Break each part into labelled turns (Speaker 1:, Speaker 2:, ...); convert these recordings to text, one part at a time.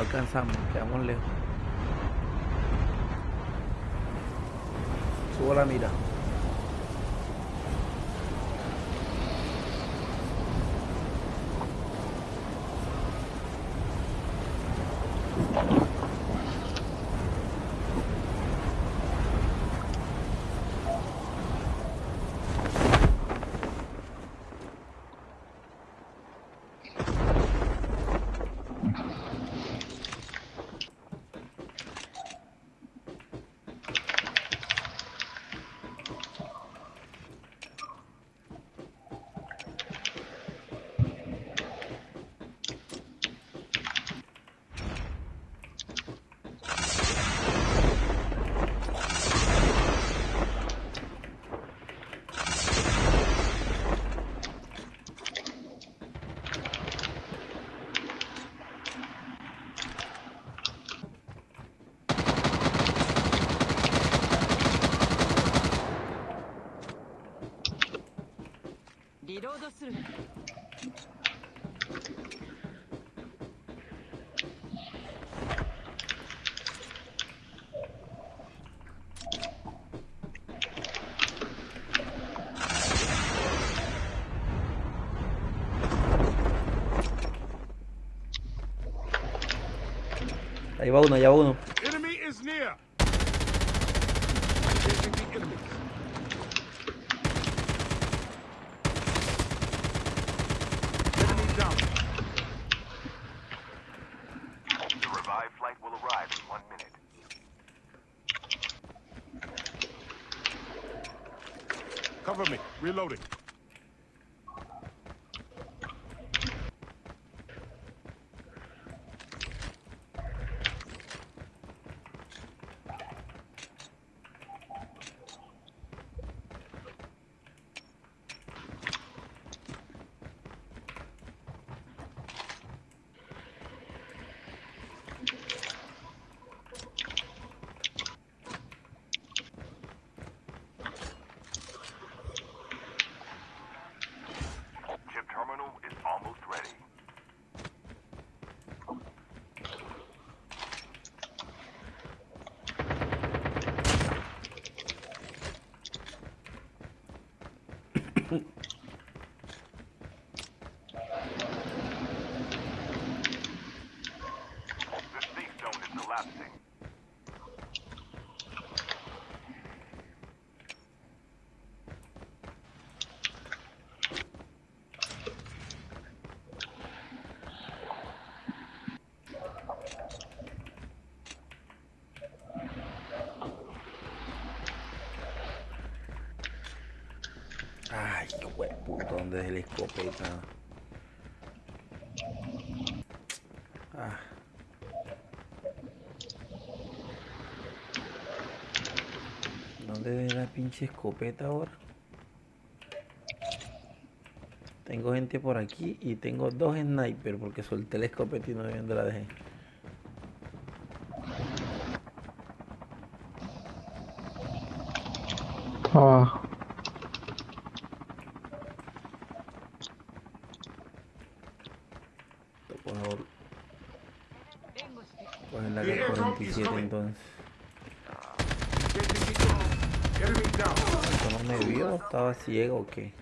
Speaker 1: Alcanzamos, quedamos lejos. Subo la mira. Ahí va uno, allá va uno.
Speaker 2: Enemy is near.
Speaker 1: ¿Dónde es el escopeta? Ah. ¿Dónde es la pinche escopeta ahora? Tengo gente por aquí y tengo dos sniper porque solté el escopeta y no dónde la dejé.
Speaker 3: Ah.
Speaker 1: ¿Estaba ciego o qué?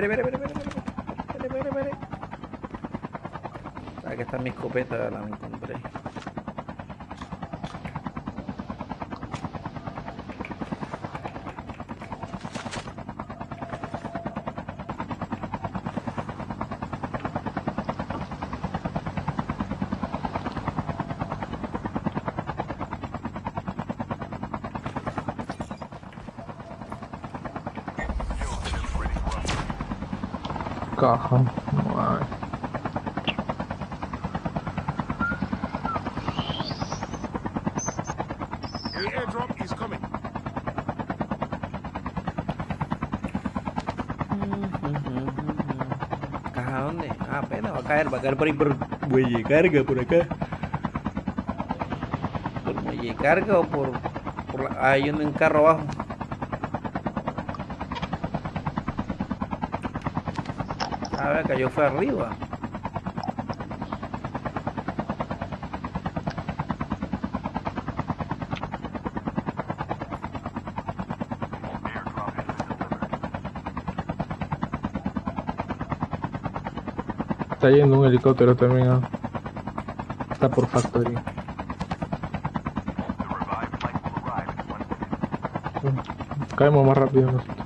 Speaker 1: Espere, espere, espere, espere, espere, espere, espere, espere. Aquí está mi escopeta, la encontré.
Speaker 3: Caja. Ay.
Speaker 2: The airdrop is coming.
Speaker 1: ¿Caja dónde? Ah, apenas va a caer, va a caer por ahí por muelle de carga, por acá. Por muelle de carga o por... por la... Ah, hay uno en carro abajo. A ver, cayó fue arriba.
Speaker 3: Está yendo un helicóptero también. Está por factory. Caemos más rápido nosotros.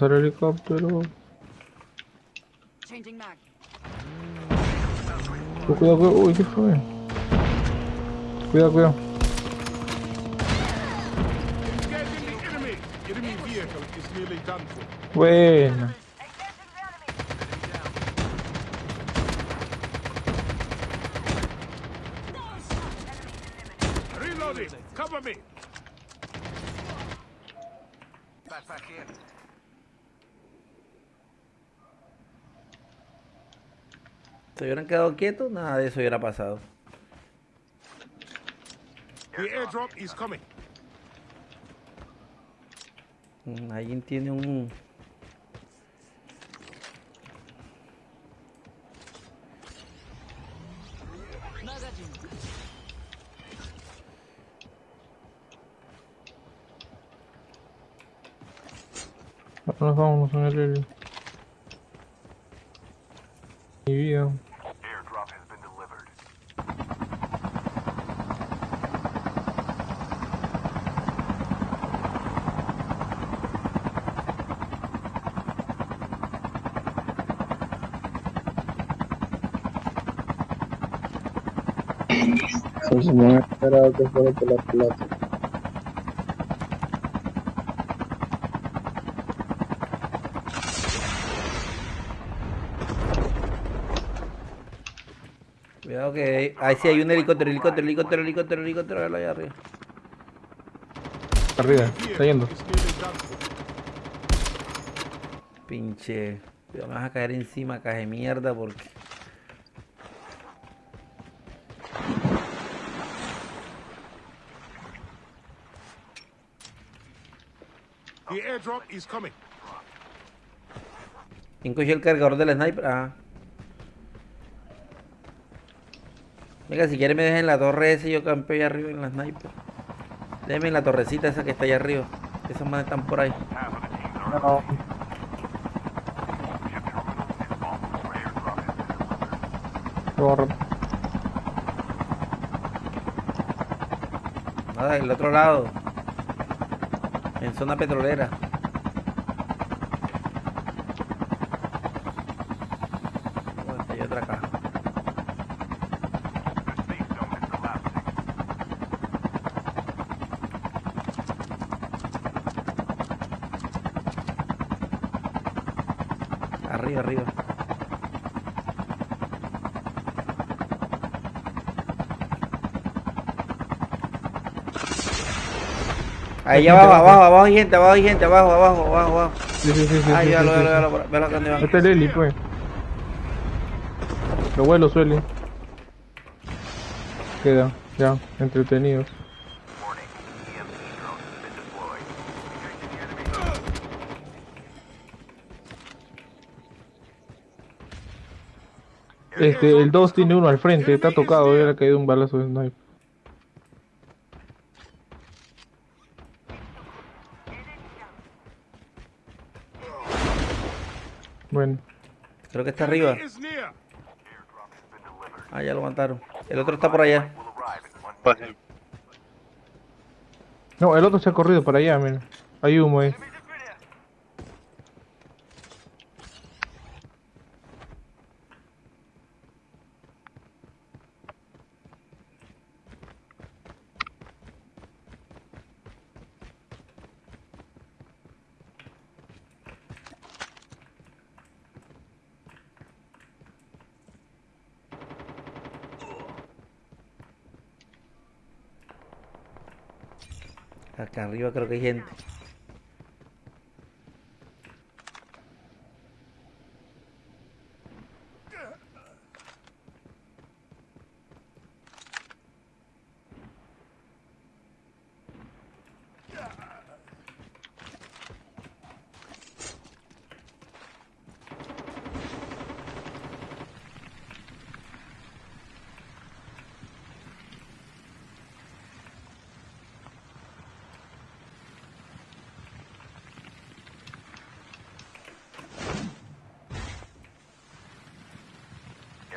Speaker 3: Vamos al helicóptero. Oh, cuidado, cuidado. Uy, ¿qué fue? Cuidado, cuidado.
Speaker 2: Engaging
Speaker 1: Si hubieran quedado quietos, nada de eso hubiera pasado.
Speaker 2: The airdrop is coming.
Speaker 1: Mm, Alguien tiene un...
Speaker 3: Vámonos, vámonos en el. Mi vida. Pues no he esperado que fuera por la plata.
Speaker 1: Cuidado que... Ahí sí hay un helicóptero, helicóptero, helicóptero, helicóptero, helicóptero, velo allá arriba.
Speaker 3: Arriba, está yendo.
Speaker 1: Pinche... Me vas a caer encima, caje mierda, porque...
Speaker 2: The airdrop is coming.
Speaker 1: ¿Quién cogió el cargador del sniper? Ah. Venga, si quiere me dejen la torre esa y yo campeo allá arriba en la sniper. Déjenme en la torrecita esa que está allá arriba. Esos manes están por ahí.
Speaker 3: No.
Speaker 1: Nada, del otro lado. En zona petrolera. Bueno, aquí hay otra caja.
Speaker 4: The safe zone is collapsing.
Speaker 1: Arriba, arriba. Ahí abajo, abajo, abajo hay gente, abajo hay gente, abajo, abajo, abajo, abajo.
Speaker 3: Sí, sí, sí, sí,
Speaker 1: véalo, véalo, véalo, véalo, véalo van.
Speaker 3: Este es el heli, pues. Lo vuelo suele. Queda, ya, entretenidos. Este, el 2 tiene uno al frente, está tocado, le ha caído un balazo de sniper. Bueno,
Speaker 1: Creo que está arriba. Ah, ya lo mataron. El otro está por allá.
Speaker 3: No, el otro se ha corrido para allá, mira. Hay humo ahí.
Speaker 1: Acá arriba creo que hay gente.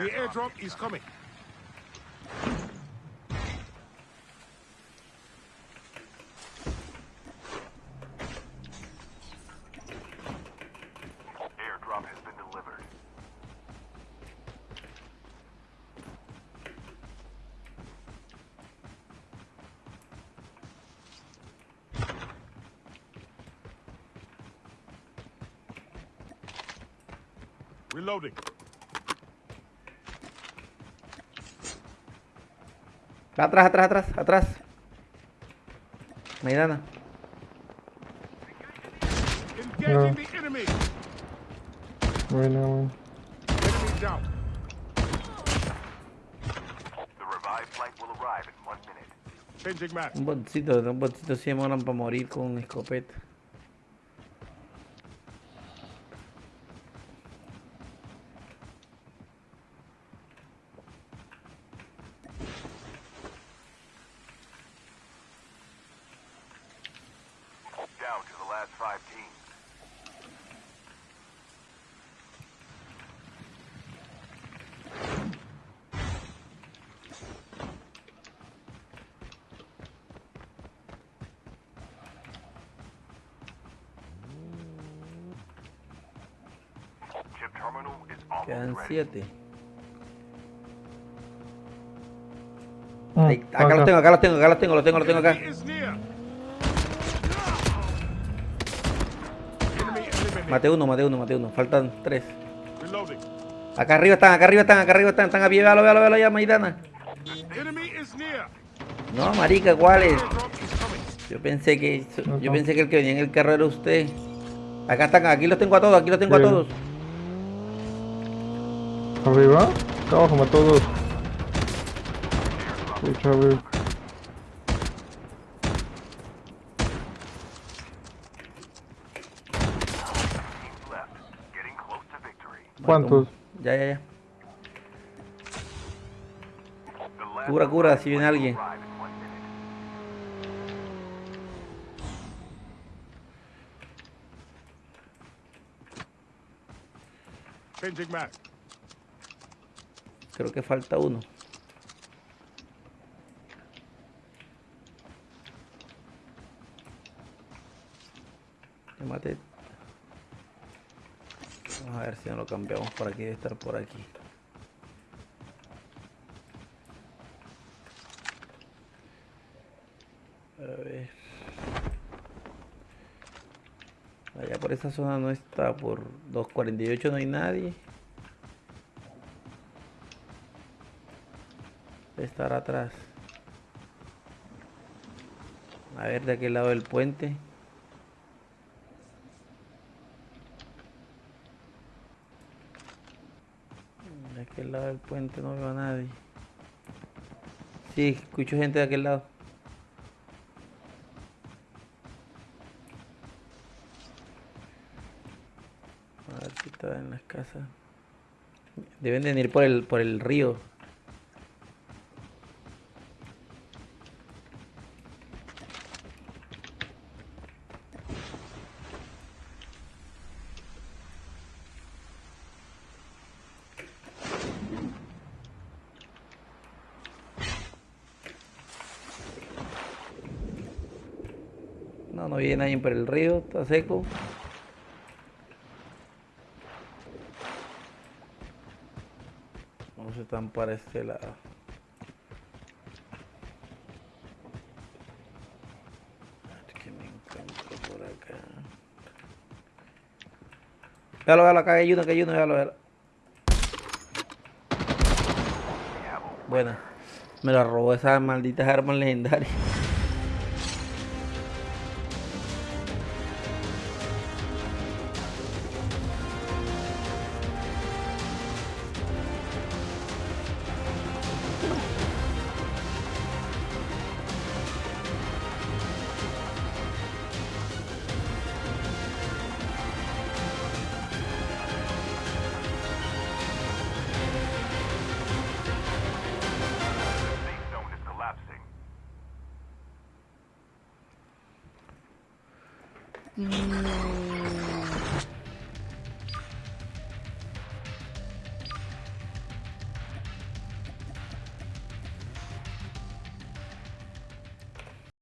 Speaker 2: The airdrop is coming.
Speaker 4: Airdrop has been delivered.
Speaker 2: Reloading.
Speaker 1: Atrás, atrás, atrás, atrás. Maidana.
Speaker 2: Engaging the enemy.
Speaker 3: Bueno, bueno.
Speaker 1: Un boncito, un boncito se demoran para morir con escopeta.
Speaker 4: Last five teams.
Speaker 1: Quedan siete.
Speaker 3: Mm,
Speaker 1: Ahí, acá los tengo, acá los tengo, acá los tengo, los tengo, los tengo acá. Mate uno, mate uno, mate uno. Faltan tres. Acá arriba están, acá arriba están, acá arriba están, están a pie, véalo, véalo, véalo ya, Maidana. No, marica,
Speaker 2: is coming.
Speaker 1: Yo pensé que yo pensé que el que venía en el carro era usted. Acá están, aquí los tengo a todos, aquí los tengo a todos.
Speaker 3: Arriba. Acá abajo mató dos. Pucha, a ver.
Speaker 4: Teams
Speaker 1: Ya, ya, ya. Cura, cura, si viene alguien. Creo que falta uno. Maté. Vamos a ver si no lo cambiamos por aquí, debe estar por aquí. A ver. Allá por esa zona no está, por 248 no hay nadie. Debe estar atrás. A ver, de aquel lado del puente. De lado del puente no veo a nadie. Sí, escucho gente de aquel lado. A ver si está en las casas. Deben de venir por el, por el río. No, no viene nadie por el río, está seco. Vamos a están para este lado. Ver qué me encuentro por acá. Véalo, véalo, acá hay uno, acá hay uno, véalo, véalo. Buena. Me la robó esas malditas armas legendarias. No.